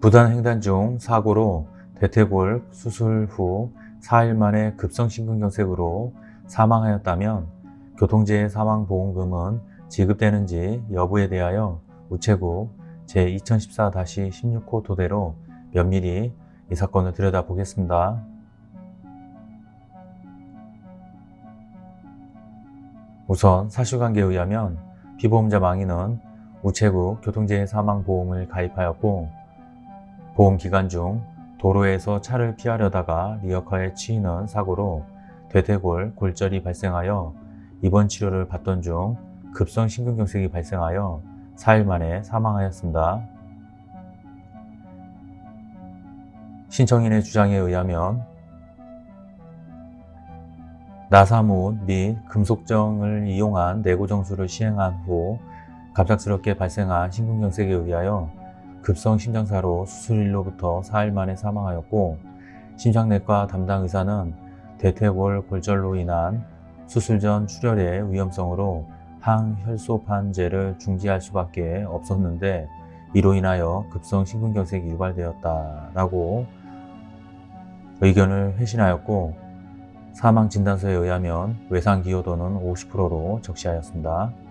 부단 횡단 중 사고로 대퇴골 수술 후 4일 만에 급성심근경색으로 사망하였다면 교통재해 사망보험금은 지급되는지 여부에 대하여 우체국 제2014-16호 토대로 면밀히 이 사건을 들여다보겠습니다. 우선 사실관계에 의하면 피보험자 망인은 우체국 교통재해 사망보험을 가입하였고 보험 기간 중 도로에서 차를 피하려다가 리어카에 치이는 사고로 대퇴골 골절이 발생하여 입원 치료를 받던 중 급성 심근경색이 발생하여 4일 만에 사망하였습니다. 신청인의 주장에 의하면 나사무 및 금속정을 이용한 내고정수를 시행한 후 갑작스럽게 발생한 심근경색에 의하여 급성 심장사로 수술일로부터 4일 만에 사망하였고 심장내과 담당 의사는 대퇴골 골절로 인한 수술 전 출혈의 위험성으로 항혈소판제를 중지할 수밖에 없었는데 이로 인하여 급성 심근경색이 유발되었다라고 의견을 회신하였고 사망 진단서에 의하면 외상기여도는 50%로 적시하였습니다.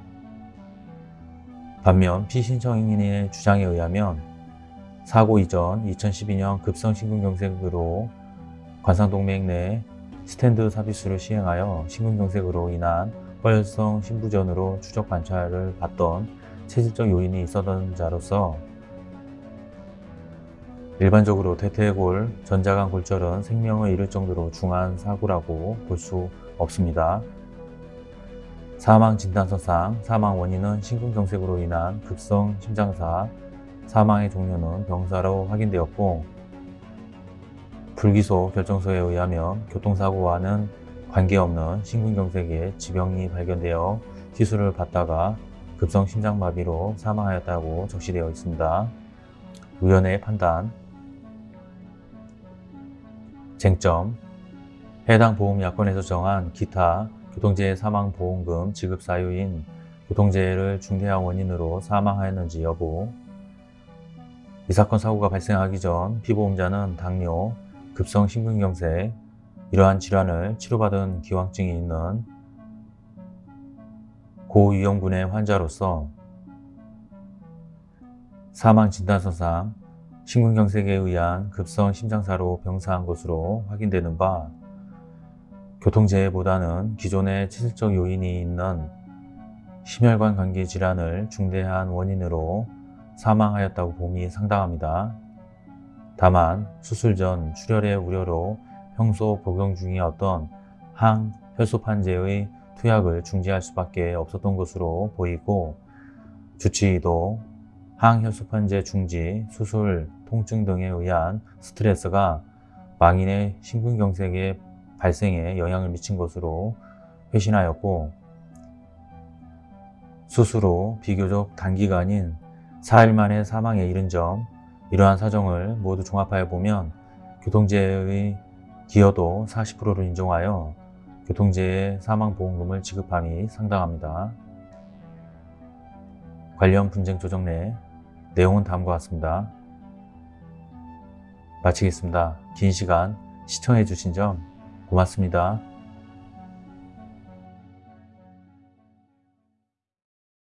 반면 피신청인의 주장에 의하면 사고 이전 2012년 급성심근경색으로 관상동맥 내 스탠드 삽입술을 시행하여 심근경색으로 인한 뻘성 심부전으로 추적 관찰을 받던 체질적 요인이 있었던 자로서 일반적으로 대퇴골, 전자간 골절은 생명을 잃을 정도로 중한 사고라고 볼 수 없습니다. 사망 진단서상 사망 원인은 심근경색으로 인한 급성 심장사, 사망의 종류는 병사로 확인되었고 불기소 결정서에 의하면 교통사고와는 관계없는 심근경색의 지병이 발견되어 시술을 받다가 급성 심장마비로 사망하였다고 적시되어 있습니다. 의원의 판단 쟁점 해당 보험약관에서 정한 기타 교통재해 사망보험금 지급 사유인 교통재해를 중대한 원인으로 사망하였는지 여부. 이 사건 사고가 발생하기 전 피보험자는 당뇨, 급성 심근경색, 이러한 질환을 치료받은 기왕증이 있는 고위험군의 환자로서 사망진단서상 심근경색에 의한 급성 심장사로 병사한 것으로 확인되는 바 교통재해보다는 기존의 체질적 요인이 있는 심혈관 관계 질환을 중대한 원인으로 사망하였다고 봄이 상당합니다. 다만 수술 전 출혈의 우려로 평소 복용 중이었던 항혈소판제의 투약을 중지할 수밖에 없었던 것으로 보이고 주치의도 항혈소판제 중지, 수술, 통증 등에 의한 스트레스가 망인의 심근경색의 발생에 영향을 미친 것으로 회신하였고 후 비교적 단기간인 4일 만에 사망에 이른 점 이러한 사정을 모두 종합하여 보면 교통재해의 기여도 40%를 인정하여 교통재해 사망보험금을 지급함이 상당합니다. 관련 분쟁 조정 내 내용은 다음과 같습니다. 마치겠습니다. 긴 시간 시청해 주신 점 고맙습니다.